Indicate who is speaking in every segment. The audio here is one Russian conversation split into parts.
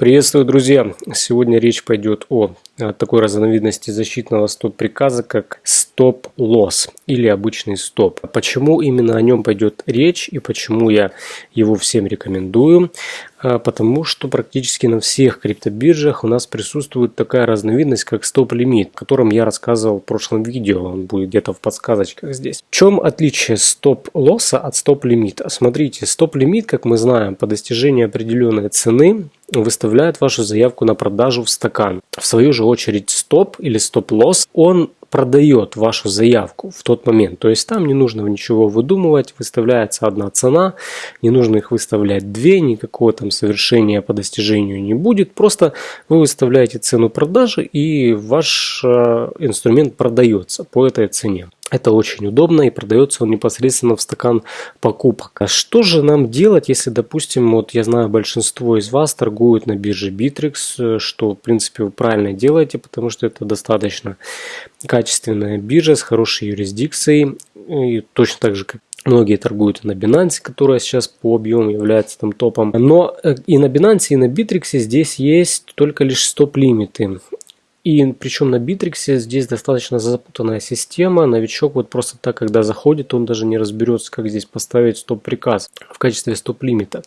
Speaker 1: Приветствую, друзья! Сегодня речь пойдет о такой разновидности защитного стоп-приказа, как стоп-лосс или обычный стоп. Почему именно о нем пойдет речь и почему я его всем рекомендую? А, потому что практически на всех криптобиржах у нас присутствует такая разновидность, как стоп-лимит, о котором я рассказывал в прошлом видео, он будет где-то в подсказочках здесь. В чем отличие стоп-лосса от стоп-лимита? Смотрите, стоп-лимит, как мы знаем, по достижении определенной цены выставляет вашу заявку на продажу в стакан. В свою же очередь стоп или стоп-лосс, он продает вашу заявку в тот момент. То есть там не нужно ничего выдумывать, выставляется одна цена, не нужно их выставлять две, никакого там совершения по достижению не будет. Просто вы выставляете цену продажи и ваш э, инструмент продается по этой цене. Это очень удобно и продается он непосредственно в стакан покупок. А что же нам делать, если, допустим, вот я знаю, большинство из вас торгуют на бирже Bittrex, что, в принципе, вы правильно делаете, потому что это достаточно качественная биржа с хорошей юрисдикцией, и точно так же, как Многие торгуют на Binance, которая сейчас по объему является там топом. Но э, и на Binance, и на Bittrex здесь есть только лишь стоп-лимиты. И причем на Bittrex е здесь достаточно запутанная система. Новичок вот просто так, когда заходит, он даже не разберется, как здесь поставить стоп-приказ в качестве стоп-лимита.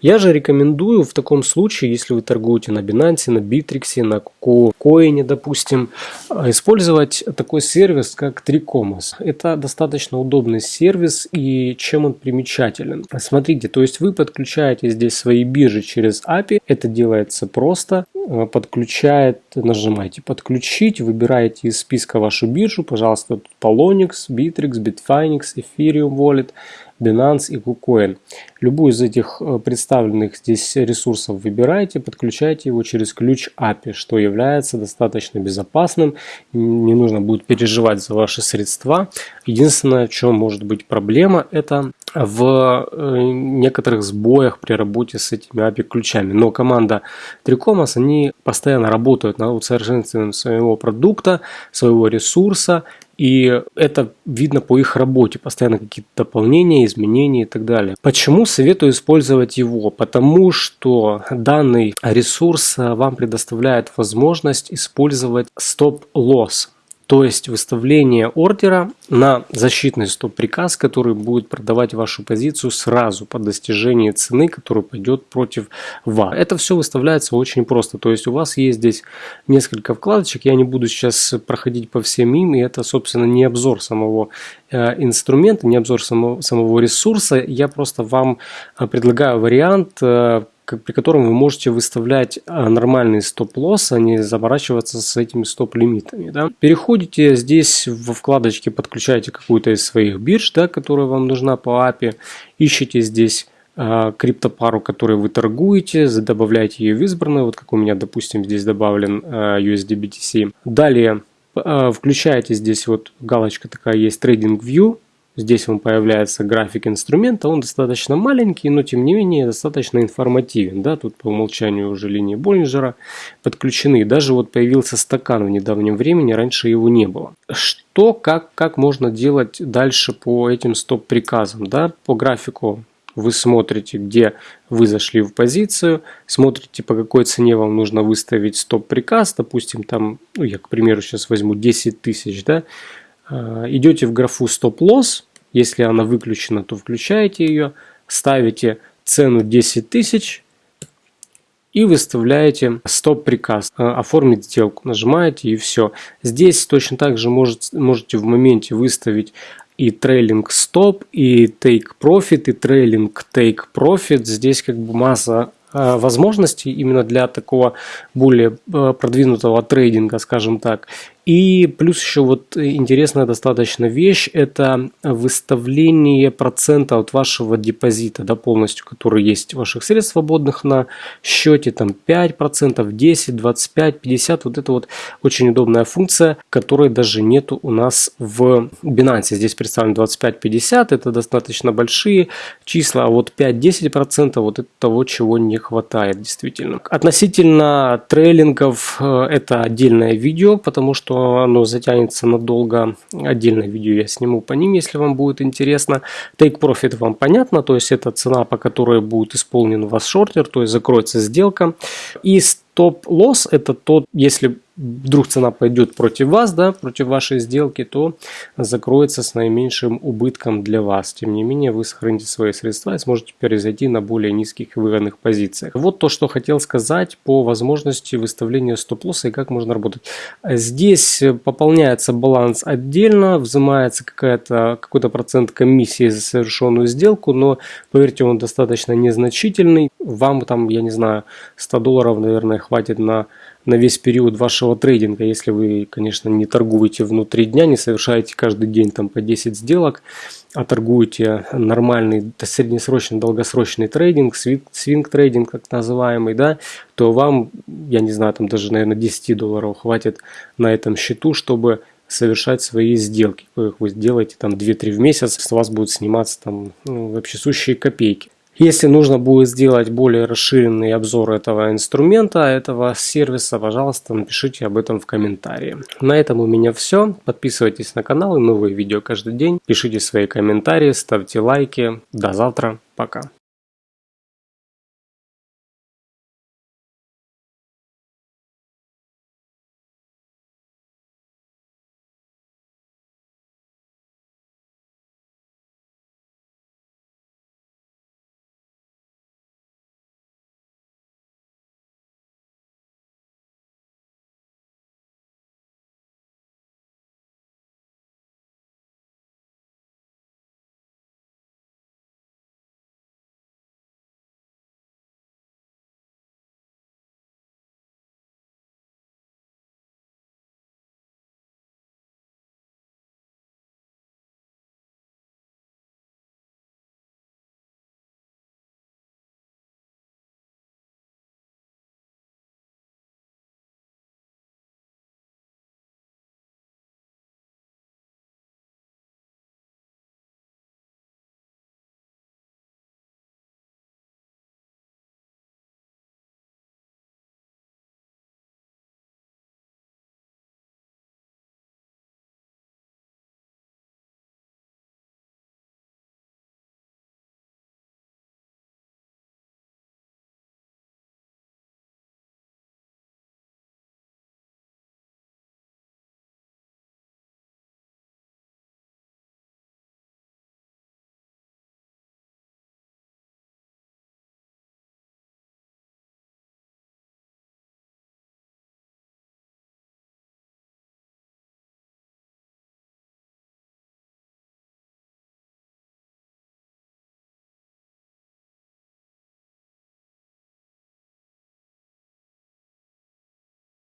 Speaker 1: Я же рекомендую в таком случае, если вы торгуете на Binance, на Bittrex е, на KuCoin, допустим, использовать такой сервис, как Tricomas. Это достаточно удобный сервис и чем он примечателен. Смотрите, то есть вы подключаете здесь свои биржи через API. Это делается просто. Подключает, нажимаете нажимаете «Подключить», выбираете из списка вашу биржу, пожалуйста, тут Polonix, Bittrex, Bitfinex, Ethereum Wallet, Binance и KuCoin. Любую из этих э, представленных здесь ресурсов выбираете, подключаете его через ключ API, что является достаточно безопасным. Не нужно будет переживать за ваши средства. Единственное, в чем может быть проблема, это в э, некоторых сбоях при работе с этими API ключами. Но команда Tricomas, они постоянно работают над усовершенствованием своего продукта, своего ресурса и это видно по их работе, постоянно какие-то дополнения, изменения и так далее. Почему советую использовать его? Потому что данный ресурс вам предоставляет возможность использовать стоп-лосс то есть выставление ордера на защитный стоп-приказ, который будет продавать вашу позицию сразу по достижении цены, которая пойдет против вас. Это все выставляется очень просто. То есть у вас есть здесь несколько вкладочек. Я не буду сейчас проходить по всем им. И это, собственно, не обзор самого э, инструмента, не обзор самого, самого ресурса. Я просто вам э, предлагаю вариант э, при котором вы можете выставлять а, нормальный стоп-лосс, а не заморачиваться с этими стоп-лимитами. Да? Переходите здесь во вкладочке, подключаете какую-то из своих бирж, да, которая вам нужна по API, ищите здесь э, криптопару, которую вы торгуете, добавляете ее в избранную, вот как у меня, допустим, здесь добавлен э, USDBTC. Далее включаете здесь вот галочка такая есть Trading View, Здесь вам появляется график инструмента, он достаточно маленький, но тем не менее достаточно информативен. Да? Тут по умолчанию уже линии Боллинджера подключены. Даже вот появился стакан в недавнем времени, раньше его не было. Что, как, как можно делать дальше по этим стоп-приказам? Да? По графику вы смотрите, где вы зашли в позицию, смотрите, по какой цене вам нужно выставить стоп-приказ, допустим, там, ну, я, к примеру, сейчас возьму 10 тысяч, да, а, идете в графу стоп-лосс, если она выключена, то включаете ее, ставите цену 10 тысяч и выставляете стоп-приказ, э, оформить сделку, нажимаете и все. Здесь точно так же можете, в моменте выставить и трейлинг стоп, и take profit, и трейлинг take profit. Здесь как бы масса э, возможностей именно для такого более э, продвинутого трейдинга, скажем так. И плюс еще вот интересная достаточно вещь, это выставление процента от вашего депозита, да, полностью, который есть ваших средств свободных на счете, там 5%, 10, 25, 50, вот это вот очень удобная функция, которой даже нету у нас в Binance. Здесь представлен 25, 50, это достаточно большие числа, а вот 5-10% вот это того, чего не хватает действительно. Относительно трейлингов, э, это отдельное видео, потому что оно затянется надолго, отдельное видео я сниму по ним, если вам будет интересно. Take Profit вам понятно, то есть это цена, по которой будет исполнен у вас шортер, то есть закроется сделка. И стоп-лосс это тот, если вдруг цена пойдет против вас, да, против вашей сделки, то закроется с наименьшим убытком для вас. Тем не менее, вы сохраните свои средства и сможете перезайти на более низких выгодных позициях. Вот то, что хотел сказать по возможности выставления стоп-лосса и как можно работать. Здесь пополняется баланс отдельно, взимается какой-то процент комиссии за совершенную сделку, но поверьте, он достаточно незначительный. Вам там, я не знаю, 100 долларов, наверное, хватит на на весь период вашего трейдинга, если вы, конечно, не торгуете внутри дня, не совершаете каждый день там по 10 сделок, а торгуете нормальный среднесрочный, долгосрочный трейдинг, свинг трейдинг так называемый, да, то вам, я не знаю, там даже, наверное, 10 долларов хватит на этом счету, чтобы совершать свои сделки. Вы, вы делаете там 2-3 в месяц, с вас будут сниматься там ну, вообще сущие копейки. Если нужно будет сделать более расширенный обзор этого инструмента, этого сервиса, пожалуйста, напишите об этом в комментарии. На этом у меня все. Подписывайтесь на канал и новые видео каждый день. Пишите свои комментарии, ставьте лайки. До завтра. Пока.